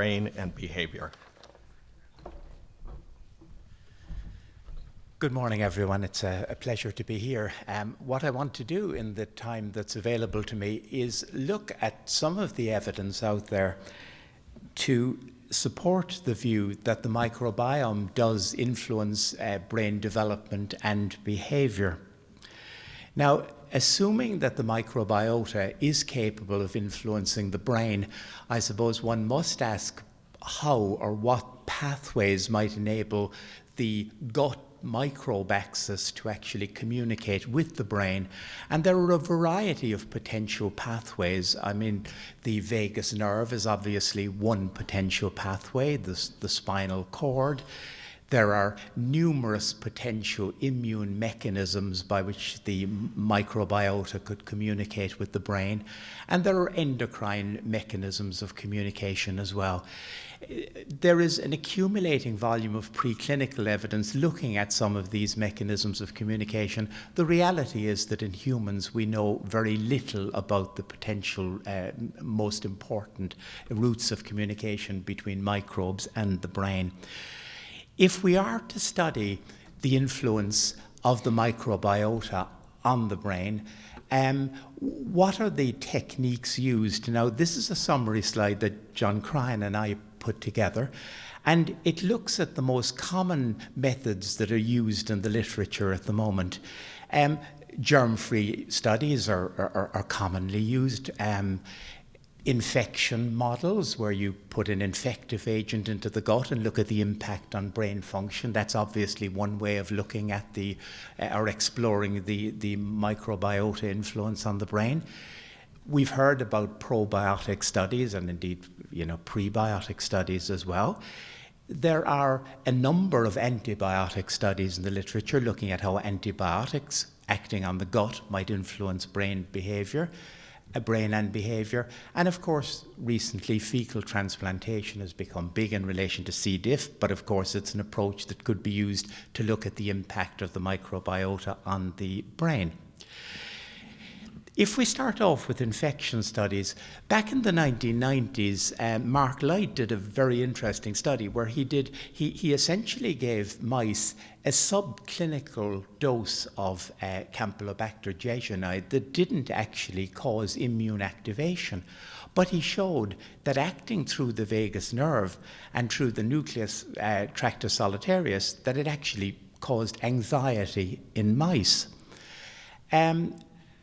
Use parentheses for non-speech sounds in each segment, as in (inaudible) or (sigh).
brain and behavior. Good morning, everyone. It's a, a pleasure to be here. Um, what I want to do in the time that's available to me is look at some of the evidence out there to support the view that the microbiome does influence uh, brain development and behavior. Now, assuming that the microbiota is capable of influencing the brain, I suppose one must ask how or what pathways might enable the gut microbe axis to actually communicate with the brain. And there are a variety of potential pathways. I mean, the vagus nerve is obviously one potential pathway, the, the spinal cord. There are numerous potential immune mechanisms by which the microbiota could communicate with the brain, and there are endocrine mechanisms of communication as well. There is an accumulating volume of preclinical evidence looking at some of these mechanisms of communication. The reality is that in humans we know very little about the potential uh, most important routes of communication between microbes and the brain. If we are to study the influence of the microbiota on the brain, um, what are the techniques used? Now, this is a summary slide that John Cryan and I put together, and it looks at the most common methods that are used in the literature at the moment. Um, germ-free studies are, are, are, commonly used. Um, infection models where you put an infective agent into the gut and look at the impact on brain function. That's obviously one way of looking at the uh, or exploring the, the microbiota influence on the brain. We've heard about probiotic studies and indeed, you know, prebiotic studies as well. There are a number of antibiotic studies in the literature looking at how antibiotics acting on the gut might influence brain behavior brain and behaviour. And of course, recently fecal transplantation has become big in relation to C. diff, but of course it's an approach that could be used to look at the impact of the microbiota on the brain. If we start off with infection studies, back in the 1990s, uh, Mark Lyte did a very interesting study where he did he, he essentially gave mice a subclinical dose of uh, Campylobacter jejuni that didn't actually cause immune activation. But he showed that acting through the vagus nerve and through the nucleus uh, tractus solitarius, that it actually caused anxiety in mice. Um,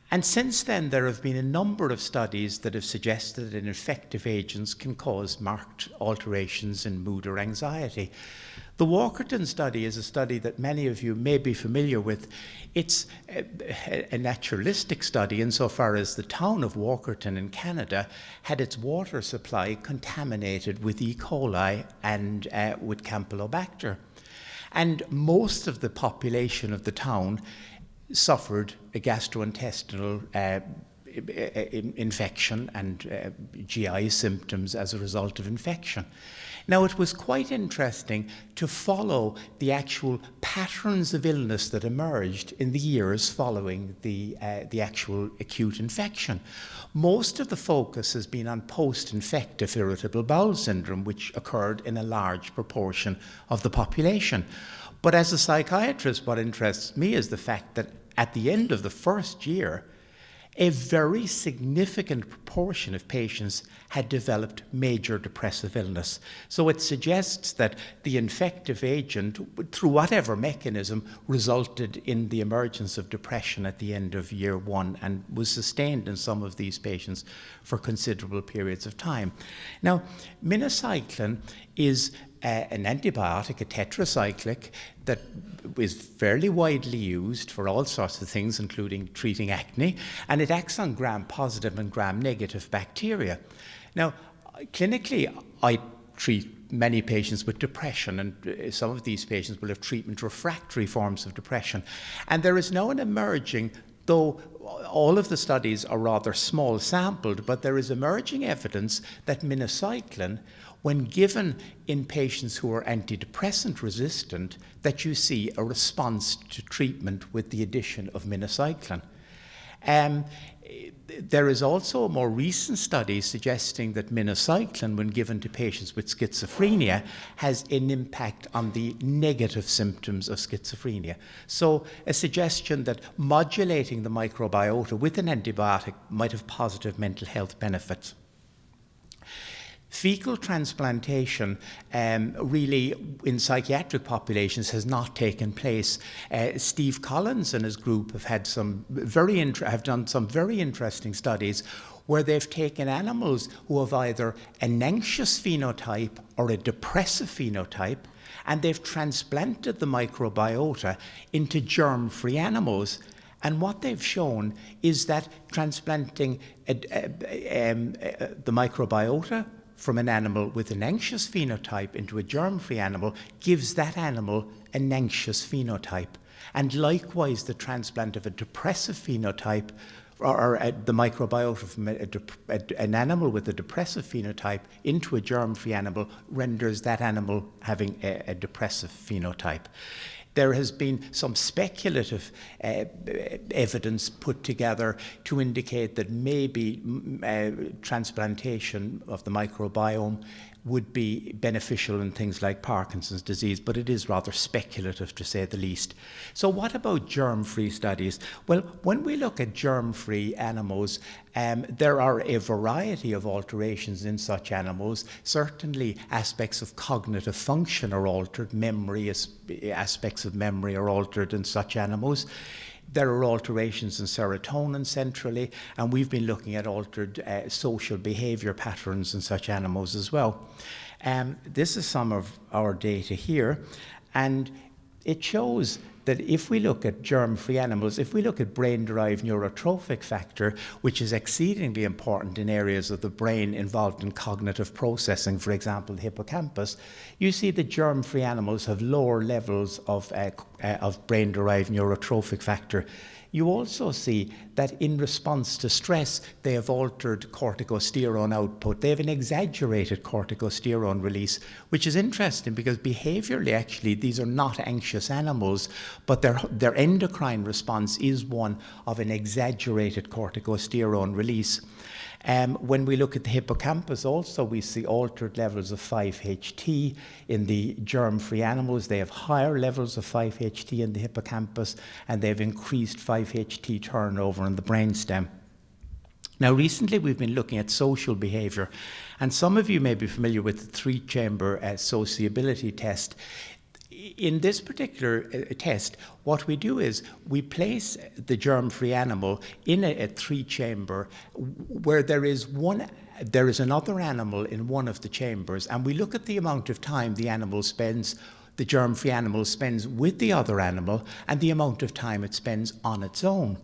and since then, there have been a number of studies that have suggested that effective agents can cause marked alterations in mood or anxiety. The Walkerton study is a study that many of you may be familiar with. It's a, a, naturalistic study insofar as the town of Walkerton in Canada had its water supply contaminated with E. coli and uh, with Campylobacter. And most of the population of the town suffered a gastrointestinal uh, infection and uh, GI symptoms as a result of infection. Now, it was quite interesting to follow the actual patterns of illness that emerged in the years following the, uh, the actual acute infection. Most of the focus has been on post-infective irritable bowel syndrome, which occurred in a large proportion of the population. But as a psychiatrist, what interests me is the fact that at the end of the first year, a very significant proportion of patients had developed major depressive illness. So it suggests that the infective agent, through whatever mechanism, resulted in the emergence of depression at the end of year one and was sustained in some of these patients for considerable periods of time. Now, minocycline is an antibiotic, a tetracyclic, that is fairly widely used for all sorts of things, including treating acne, and it acts on gram-positive and gram-negative bacteria. Now, clinically, I treat many patients with depression, and uh, some of these patients will have treatment refractory forms of depression. And there is now an emerging, though all of the studies are rather small sampled, but there is emerging evidence that minocycline when given in patients who are antidepressant resistant, that you see a response to treatment with the addition of minocycline. Um, there is also a more recent study suggesting that minocycline, when given to patients with schizophrenia, has an impact on the negative symptoms of schizophrenia. So, a suggestion that modulating the microbiota with an antibiotic might have positive mental health benefits. Fecal transplantation um, really in psychiatric populations has not taken place. Uh, Steve Collins and his group have had some very have done some very interesting studies where they've taken animals who have either an anxious phenotype or a depressive phenotype and they've transplanted the microbiota into germ-free animals and what they've shown is that transplanting uh, uh, um, uh, the microbiota from an animal with an anxious phenotype into a germ-free animal gives that animal an anxious phenotype. And likewise, the transplant of a depressive phenotype or, uh, the microbiota from a, a, an animal with a depressive phenotype into a germ-free animal renders that animal having a, a depressive phenotype there has been some speculative uh, evidence put together to indicate that maybe uh, transplantation of the microbiome would be beneficial in things like Parkinson's disease, but it is rather speculative to say the least. So, what about germ free studies? Well, when we look at germ free animals, um, there are a variety of alterations in such animals. Certainly, aspects of cognitive function are altered, memory, aspects of memory are altered in such animals. There are alterations in serotonin centrally, and we've been looking at altered uh, social behavior patterns in such animals as well. Um, this is some of our data here, and it shows that if we look at germ-free animals, if we look at brain-derived neurotrophic factor, which is exceedingly important in areas of the brain involved in cognitive processing, for example, the hippocampus, you see that germ-free animals have lower levels of, uh, uh, of brain-derived neurotrophic factor. You also see that in response to stress, they have altered corticosterone output. They have an exaggerated corticosterone release, which is interesting because behaviorally, actually, these are not anxious animals, but their, their endocrine response is one of an exaggerated corticosterone release. Um, when we look at the hippocampus also, we see altered levels of 5-HT in the germ-free animals. They have higher levels of 5-HT in the hippocampus, and they've increased 5-HT turnover in the brainstem. Now, recently we've been looking at social behaviour, and some of you may be familiar with the three chamber uh, sociability test in this particular uh, test, what we do is we place the germ-free animal in a, a three-chamber where there is one there is another animal in one of the chambers, and we look at the amount of time the animal spends the germ-free animal spends with the other animal and the amount of time it spends on its own.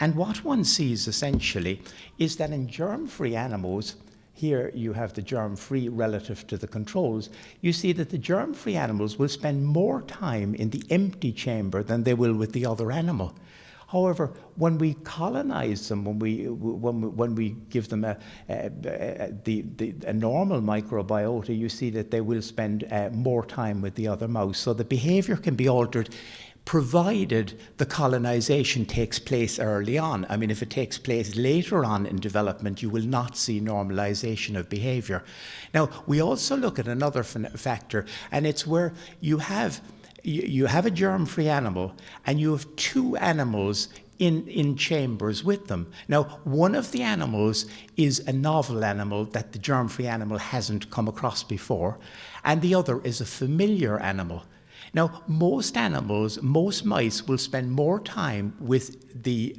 And what one sees essentially is that in germ-free animals, here you have the germ-free relative to the controls, you see that the germ-free animals will spend more time in the empty chamber than they will with the other animal. However, when we colonize them, when we, when we, when we give them a, a, a, the, the, a normal microbiota, you see that they will spend uh, more time with the other mouse. So the behavior can be altered provided the colonization takes place early on. I mean, if it takes place later on in development, you will not see normalization of behavior. Now, we also look at another factor, and it's where you have you have a germ-free animal and you have two animals in, in chambers with them. Now, one of the animals is a novel animal that the germ-free animal hasn't come across before, and the other is a familiar animal. Now, most animals, most mice will spend more time with the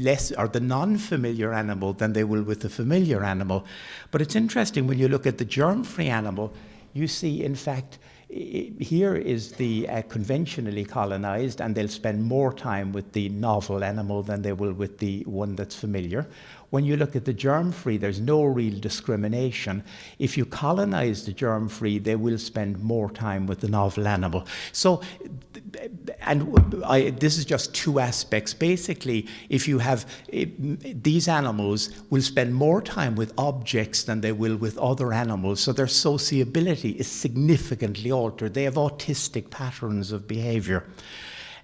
less or the non-familiar animal than they will with the familiar animal. But it's interesting when you look at the germ-free animal, you see, in fact, here is the uh, conventionally colonized, and they'll spend more time with the novel animal than they will with the one that's familiar. When you look at the germ-free, there's no real discrimination. If you colonize the germ-free, they will spend more time with the novel animal. So, and I, this is just two aspects. Basically, if you have these animals will spend more time with objects than they will with other animals, so their sociability is significantly altered. They have autistic patterns of behavior.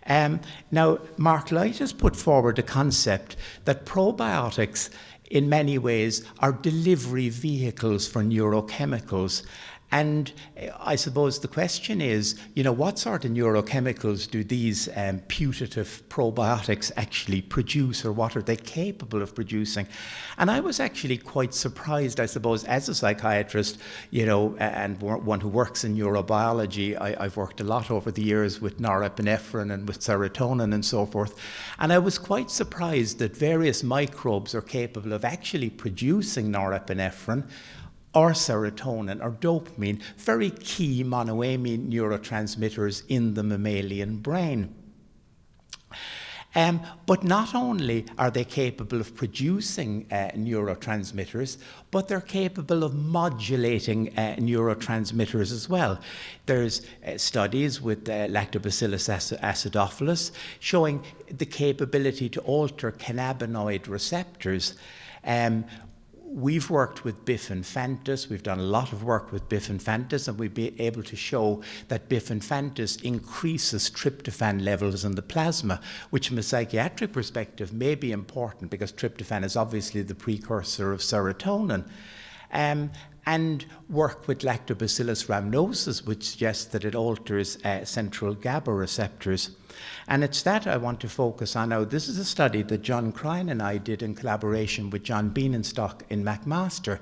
Um, now, Mark Lyte has put forward the concept that probiotics, in many ways, are delivery vehicles for neurochemicals. And uh, I suppose the question is, you know, what sort of neurochemicals do these um, putative probiotics actually produce, or what are they capable of producing? And I was actually quite surprised, I suppose, as a psychiatrist, you know, and one who works in neurobiology. I, have worked a lot over the years with norepinephrine and with serotonin and so forth. And I was quite surprised that various microbes are capable of actually producing norepinephrine or serotonin or dopamine, very key monoamine neurotransmitters in the mammalian brain. Um, but not only are they capable of producing uh, neurotransmitters, but they're capable of modulating uh, neurotransmitters as well. There's uh, studies with uh, Lactobacillus acidophilus showing the capability to alter cannabinoid receptors. Um, we've worked with B. infantis, we've done a lot of work with B. infantis, and we've been able to show that B. infantis increases tryptophan levels in the plasma, which from a psychiatric perspective may be important because tryptophan is obviously the precursor of serotonin. Um, and work with lactobacillus rhamnosus, which suggests that it alters uh, central GABA receptors. And it's that I want to focus on now. This is a study that John Cryan and I did in collaboration with John Bienenstock in McMaster.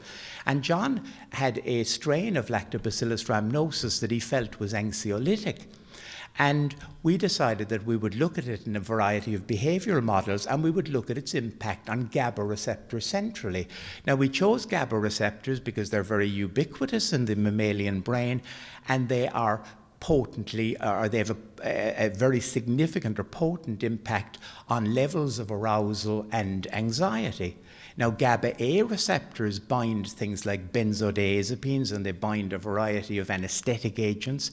And John had a strain of lactobacillus rhamnosus that he felt was anxiolytic. And we decided that we would look at it in a variety of behavioral models and we would look at its impact on GABA receptors centrally. Now, we chose GABA receptors because they're very ubiquitous in the mammalian brain and they are potently, or they have a, a, very significant or potent impact on levels of arousal and anxiety. Now, GABA A receptors bind things like benzodiazepines and they bind a variety of anesthetic agents.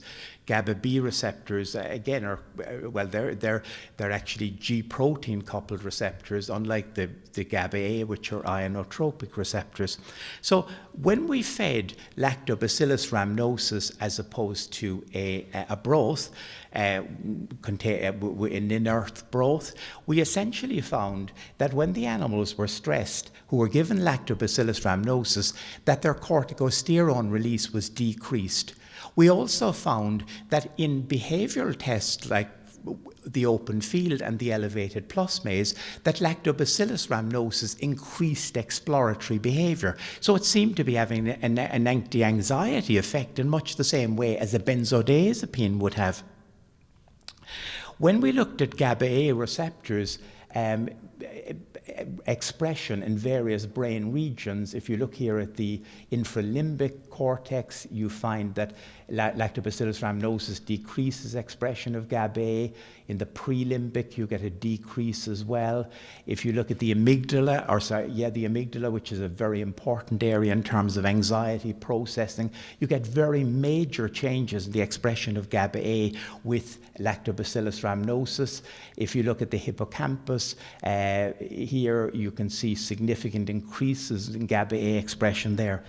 GABA B receptors, uh, again, are uh, well, they're they're they're actually G protein coupled receptors, unlike the the GABA A, which are ionotropic receptors. So when we fed Lactobacillus rhamnosus as opposed to a a broth, uh, uh, in inert broth, we essentially found that when the animals were stressed, who were given Lactobacillus rhamnosus, that their corticosterone release was decreased. We also found that in behavioral tests like the open field and the elevated plus maze, that lactobacillus rhamnosus increased exploratory behavior. So it seemed to be having an, an anti-anxiety effect in much the same way as a benzodiazepine would have. When we looked at GABA A receptors, um, expression in various brain regions. If you look here at the infralimbic cortex, you find that lactobacillus rhamnosus decreases expression of GABA. In the prelimbic, you get a decrease as well. If you look at the amygdala, or sorry, yeah, the amygdala, which is a very important area in terms of anxiety processing, you get very major changes in the expression of GABA with lactobacillus rhamnosus. If you look at the hippocampus, uh, here you can see significant increases in GABA A expression there.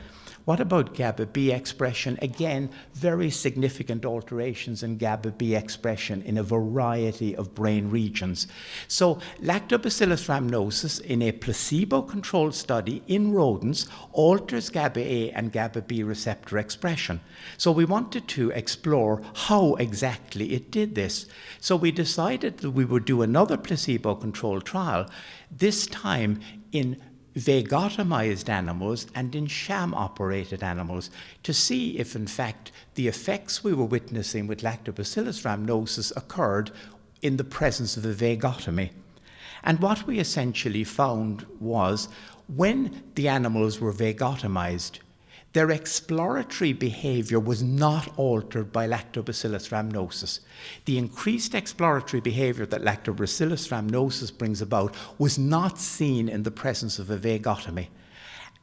What about GABA B expression? Again, very significant alterations in GABA B expression in a variety of brain regions. So, Lactobacillus rhamnosus in a placebo controlled study in rodents alters GABA A and GABA B receptor expression. So, we wanted to explore how exactly it did this. So, we decided that we would do another placebo controlled trial, this time in vagotomized animals and in sham operated animals to see if, in fact, the effects we were witnessing with lactobacillus rhamnosus occurred in the presence of a vagotomy. And what we essentially found was when the animals were vagotomized, their exploratory behavior was not altered by lactobacillus rhamnosus. The increased exploratory behavior that lactobacillus rhamnosus brings about was not seen in the presence of a vagotomy.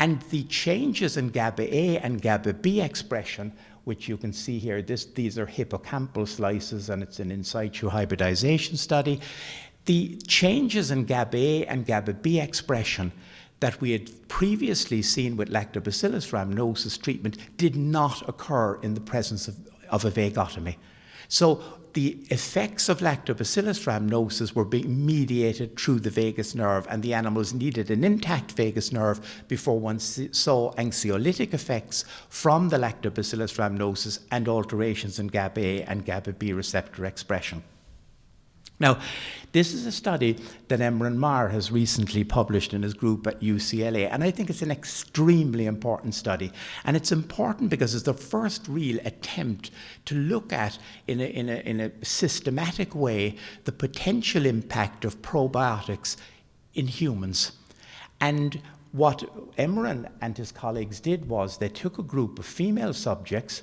And the changes in GABA A and GABA B expression, which you can see here, this, these are hippocampal slices and it's an in situ hybridization study. The changes in GABA A and GABA B expression that we had previously seen with lactobacillus rhamnosus treatment did not occur in the presence of, of a vagotomy. So the effects of lactobacillus rhamnosus were being mediated through the vagus nerve, and the animals needed an intact vagus nerve before one saw anxiolytic effects from the lactobacillus rhamnosus and alterations in GABA and GABA B receptor expression. Now, this is a study that Emeran Mayer has recently published in his group at UCLA, and I think it's an extremely important study. And it's important because it's the first real attempt to look at, in a, in a, in a systematic way, the potential impact of probiotics in humans. And what Emeran and his colleagues did was they took a group of female subjects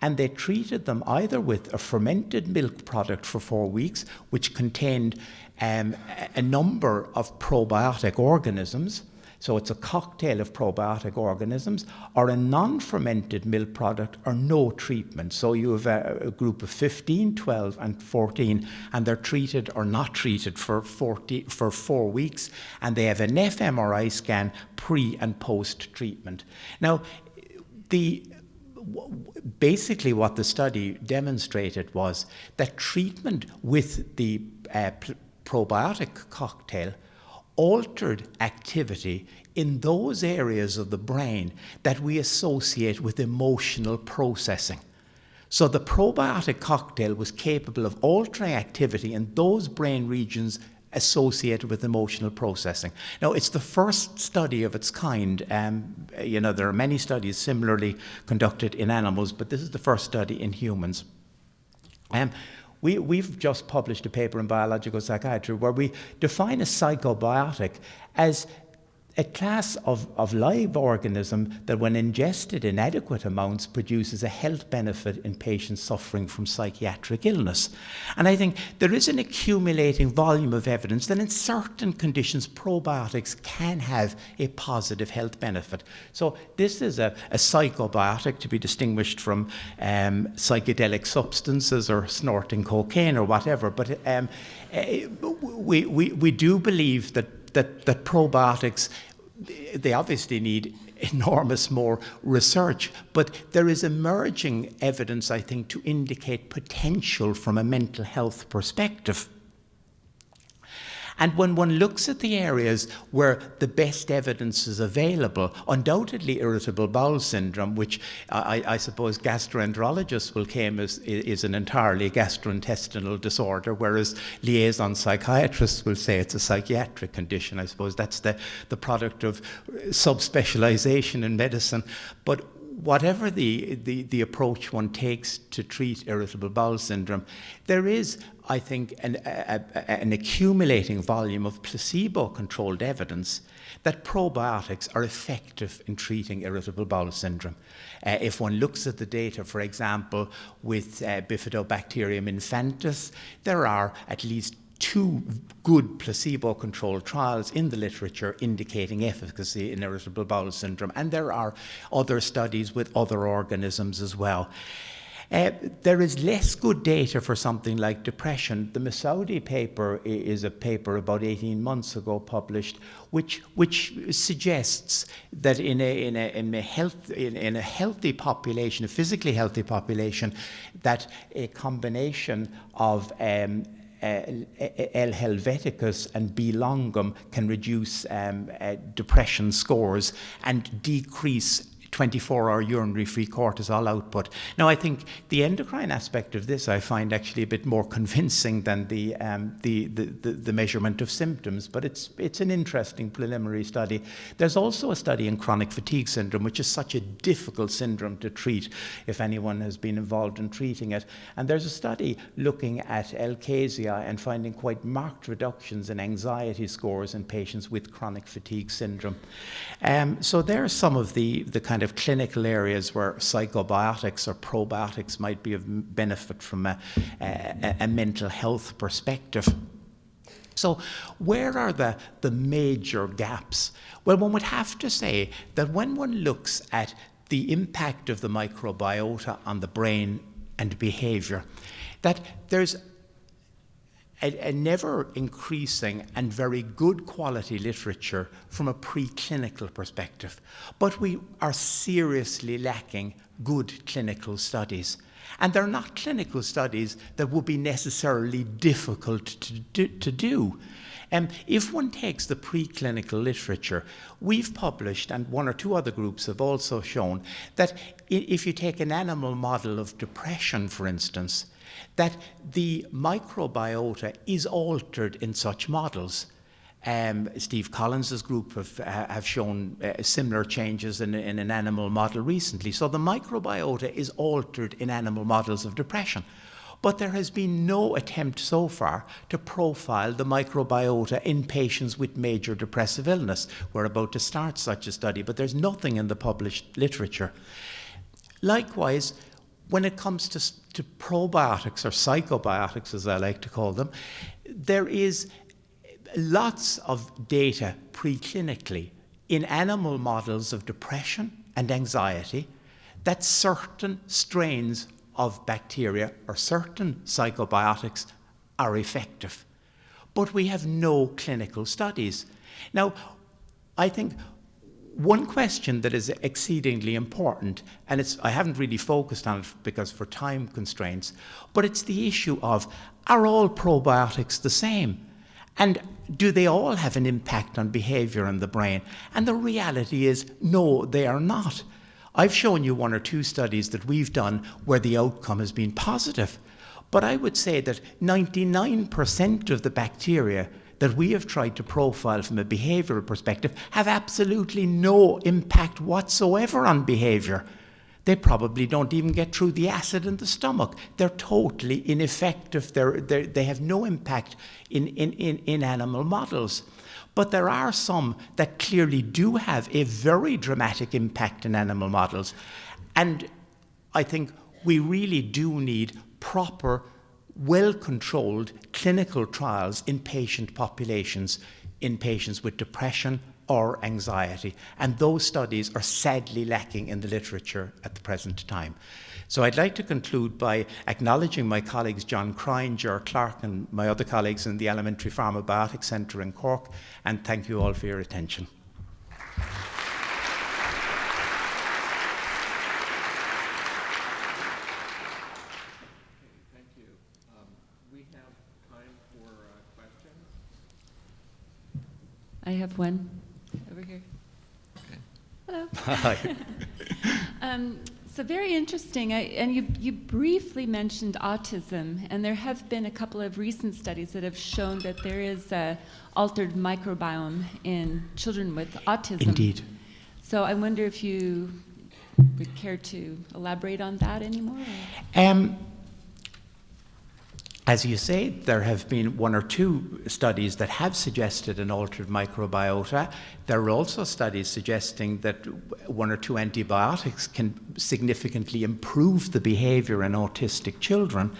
and they treated them either with a fermented milk product for four weeks, which contained um, a number of probiotic organisms. So it's a cocktail of probiotic organisms, or a non fermented milk product, or no treatment. So you have a, a, group of 15, 12, and 14, and they're treated or not treated for, 40, for four weeks, and they have an fMRI scan pre and post treatment. Now, the basically what the study demonstrated was that treatment with the uh, probiotic cocktail altered activity in those areas of the brain that we associate with emotional processing. So the probiotic cocktail was capable of altering activity in those brain regions associated with emotional processing. Now, it's the first study of its kind. Um, you know, there are many studies similarly conducted in animals, but this is the first study in humans. Um, we, we've just published a paper in Biological Psychiatry where we define a psychobiotic as a class of, of live organism that when ingested in adequate amounts produces a health benefit in patients suffering from psychiatric illness. And I think there is an accumulating volume of evidence that in certain conditions probiotics can have a positive health benefit. So this is a, a psychobiotic to be distinguished from um, psychedelic substances or snorting cocaine or whatever. But um, uh, we, we, we do believe that that, that probiotics, they obviously need enormous more research, but there is emerging evidence, I think, to indicate potential from a mental health perspective. And when one looks at the areas where the best evidence is available, undoubtedly irritable bowel syndrome, which I, I suppose gastroenterologists will claim is, is an entirely gastrointestinal disorder, whereas liaison psychiatrists will say it's a psychiatric condition. I suppose that's the, the product of subspecialization in medicine. But whatever the, the, the, approach one takes to treat irritable bowel syndrome, there is, I think, an, a, a, an accumulating volume of placebo controlled evidence that probiotics are effective in treating irritable bowel syndrome. Uh, if one looks at the data, for example, with uh, Bifidobacterium infantis, there are at least two good placebo controlled trials in the literature indicating efficacy in irritable bowel syndrome, and there are other studies with other organisms as well. Uh, there is less good data for something like depression. The Messaoudi paper is a paper about 18 months ago published, which, which suggests that in a, in a, in a, health, in, in a healthy population, a physically healthy population, that a combination of um, uh, L. helveticus and B. longum can reduce um, uh, depression scores and decrease 24 hour urinary free cortisol output. Now, I think the endocrine aspect of this I find actually a bit more convincing than the, um, the, the, the, the, measurement of symptoms, but it's, it's an interesting preliminary study. There's also a study in chronic fatigue syndrome, which is such a difficult syndrome to treat if anyone has been involved in treating it. And there's a study looking at L. casei and finding quite marked reductions in anxiety scores in patients with chronic fatigue syndrome. Um, so there are some of the, the kind of of clinical areas where psychobiotics or probiotics might be of benefit from a, a, a mental health perspective. So, where are the, the major gaps? Well, one would have to say that when one looks at the impact of the microbiota on the brain and behavior, that there's a, a, never increasing and very good quality literature from a preclinical perspective. But we are seriously lacking good clinical studies. And they're not clinical studies that would be necessarily difficult to do. To do. Um, if one takes the preclinical literature, we've published, and one or two other groups have also shown, that if you take an animal model of depression, for instance, that the microbiota is altered in such models. Um, Steve Collins's group have, uh, have shown uh, similar changes in, in, an animal model recently. So the microbiota is altered in animal models of depression. But there has been no attempt so far to profile the microbiota in patients with major depressive illness. We're about to start such a study, but there's nothing in the published literature. Likewise, when it comes to, to probiotics or psychobiotics, as I like to call them, there is lots of data preclinically in animal models of depression and anxiety that certain strains of bacteria or certain psychobiotics are effective. But we have no clinical studies. Now, I think one question that is exceedingly important, and it's, I haven't really focused on it because for time constraints, but it's the issue of are all probiotics the same? And do they all have an impact on behavior in the brain? And the reality is, no, they are not. I've shown you one or two studies that we've done where the outcome has been positive. But I would say that 99% of the bacteria that we have tried to profile from a behavioural perspective have absolutely no impact whatsoever on behaviour. They probably don't even get through the acid in the stomach. They're totally ineffective. They're, they're, they have no impact in, in, in, in animal models. But there are some that clearly do have a very dramatic impact in animal models. And I think we really do need proper well controlled clinical trials in patient populations in patients with depression or anxiety. And those studies are sadly lacking in the literature at the present time. So I'd like to conclude by acknowledging my colleagues John Cryan, Ger Clarke, and my other colleagues in the Alimentary Pharmabiotics Centre in Cork, and thank you all for your attention. I have one over here. Okay. Hello. (laughs) Hi. um, so very interesting. I, and you, you briefly mentioned autism, and there have been a couple of recent studies that have shown that there is a altered microbiome in children with autism. Indeed. So I wonder if you would care to elaborate on that anymore? Um, as you say, there have been one or two studies that have suggested an altered microbiota. There are also studies suggesting that one or two antibiotics can significantly improve the behavior in autistic children.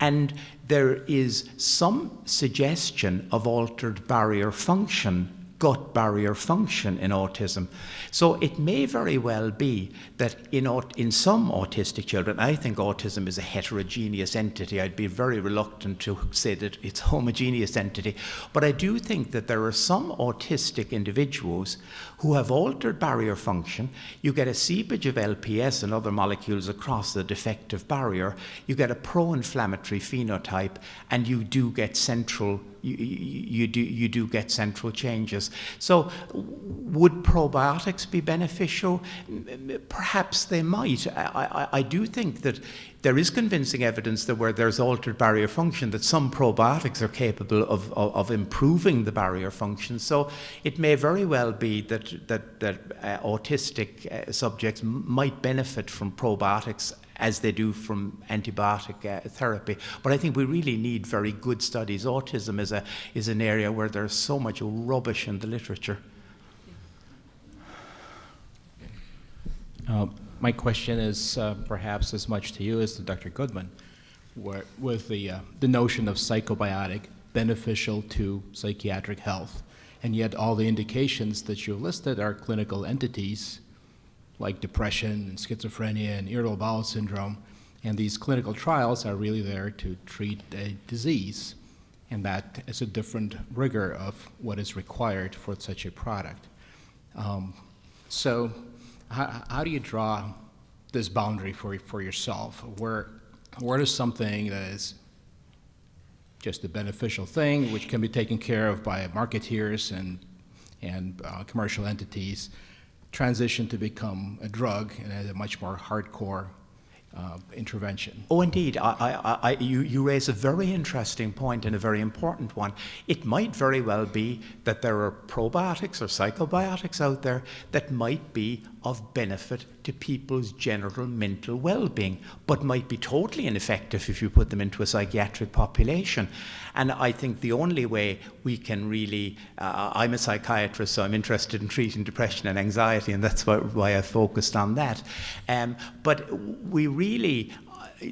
And there is some suggestion of altered barrier function gut barrier function in autism. So it may very well be that in, in some autistic children, I think autism is a heterogeneous entity. I'd be very reluctant to say that it's a homogeneous entity. But I do think that there are some autistic individuals who have altered barrier function. You get a seepage of LPS and other molecules across the defective barrier. You get a pro-inflammatory phenotype, and you do get central you, you, do, you do get central changes. So, would probiotics be beneficial? Perhaps they might. I, I, I do think that there is convincing evidence that where there's altered barrier function, that some probiotics are capable of, of, of improving the barrier function. So it may very well be that, that, that uh, autistic uh, subjects might benefit from probiotics as they do from antibiotic uh, therapy. But I think we really need very good studies. Autism is, a, is an area where there's so much rubbish in the literature. Uh, my question is uh, perhaps as much to you as to Dr. Goodman, where, with the, uh, the notion of psychobiotic beneficial to psychiatric health, and yet all the indications that you listed are clinical entities like depression and schizophrenia and irritable bowel syndrome. And these clinical trials are really there to treat a disease. And that is a different rigor of what is required for such a product. Um, so how, how, do you draw this boundary for, for yourself? Where, is something that is just a beneficial thing, which can be taken care of by marketeers and, and uh, commercial entities, transition to become a drug and as a much more hardcore uh, intervention. Oh, indeed. I, I, I, you, you raise a very interesting point and a very important one. It might very well be that there are probiotics or psychobiotics out there that might be of benefit to people's general mental well-being, but might be totally ineffective if you put them into a psychiatric population. And I think the only way we can really, uh, I'm a psychiatrist, so I'm interested in treating depression and anxiety, and that's why, why I focused on that. Um, but we really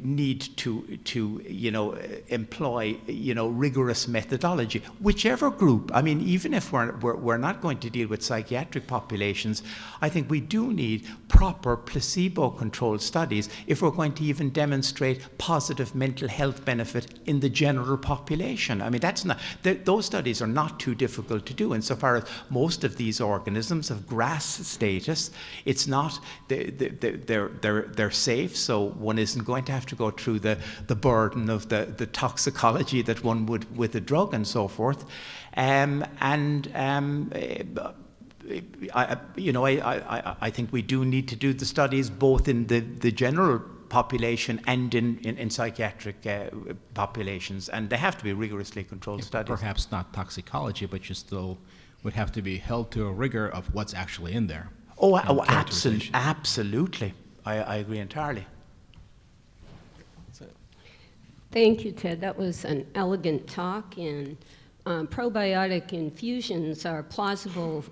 need to, to you know, employ, you know, rigorous methodology. Whichever group, I mean, even if we're, we're, we're not going to deal with psychiatric populations, I think we do need proper placebo-controlled studies if we're going to even demonstrate positive mental health benefit in the general population. I mean, that's not, th those studies are not too difficult to do insofar as most of these organisms have GRAS status. It's not, they, they, they're, they're, they're safe, so one isn't going to have to go through the, the burden of the, the toxicology that one would with a drug and so forth. Um, and um, I, you know, I, I, I think we do need to do the studies both in the, the general population and in, in, in psychiatric uh, populations, and they have to be rigorously controlled studies. Perhaps not toxicology, but you still would have to be held to a rigor of what's actually in there. Oh, oh absolutely, absolutely. I, I agree entirely. Thank you, Ted. That was an elegant talk, and um, probiotic infusions are plausible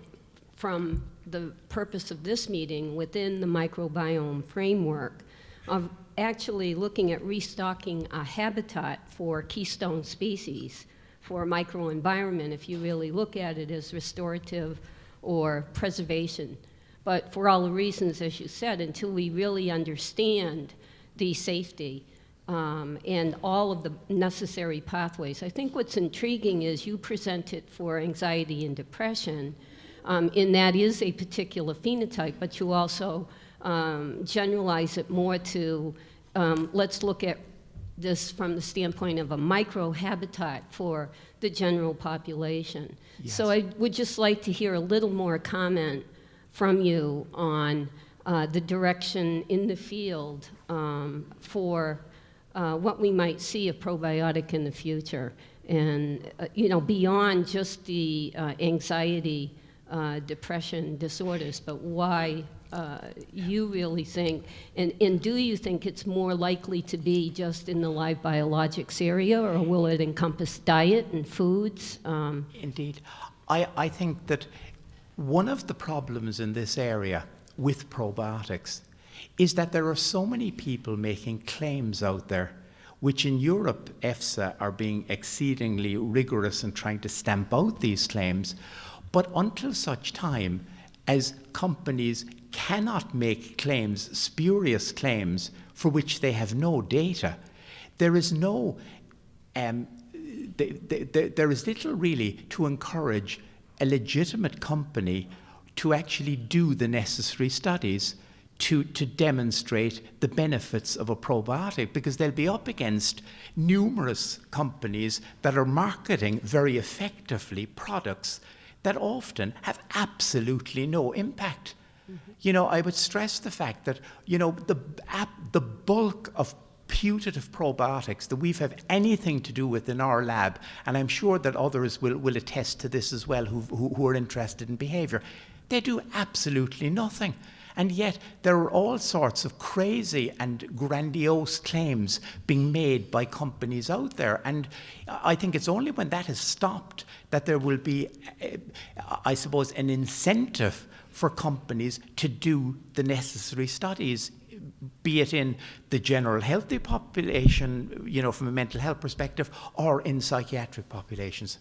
from the purpose of this meeting within the microbiome framework of actually looking at restocking a habitat for keystone species for a microenvironment if you really look at it as restorative or preservation. But for all the reasons, as you said, until we really understand the safety, um, and all of the necessary pathways. I think what's intriguing is you present it for anxiety and depression, um, and that is a particular phenotype, but you also um, generalize it more to um, let's look at this from the standpoint of a microhabitat for the general population. So I would just like to hear a little more comment from you on uh, the direction in the field um, for uh, what we might see of probiotic in the future. And, uh, you know, beyond just the uh, anxiety, uh, depression disorders, but why uh, you really think, and, and do you think it's more likely to be just in the live biologics area, or will it encompass diet and foods? Um, Indeed. I, I think that one of the problems in this area with probiotics is that there are so many people making claims out there, which in Europe, EFSA are being exceedingly rigorous in trying to stamp out these claims. But until such time as companies cannot make claims, spurious claims, for which they have no data, there is no, um, th th th there is little really to encourage a legitimate company to actually do the necessary studies to, to demonstrate the benefits of a probiotic because they'll be up against numerous companies that are marketing very effectively products that often have absolutely no impact. You know, I would stress the fact that, you know, the, the bulk of putative probiotics that we've have anything to do with in our lab, and I'm sure that others will, will attest to this as well who, who, who are interested in behavior, they do absolutely nothing. And yet, there are all sorts of crazy and grandiose claims being made by companies out there. And I think it's only when that is stopped that there will be, I suppose, an incentive for companies to do the necessary studies be it in the general healthy population, you know, from a mental health perspective, or in psychiatric populations.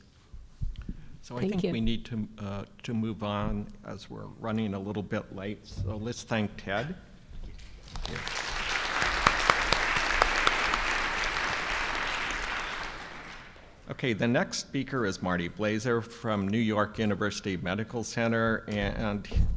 So I think you. we need to, uh, to move on as we're running a little bit late. So let's thank Ted. Okay, the next speaker is Marty Blaser from New York University Medical Center, and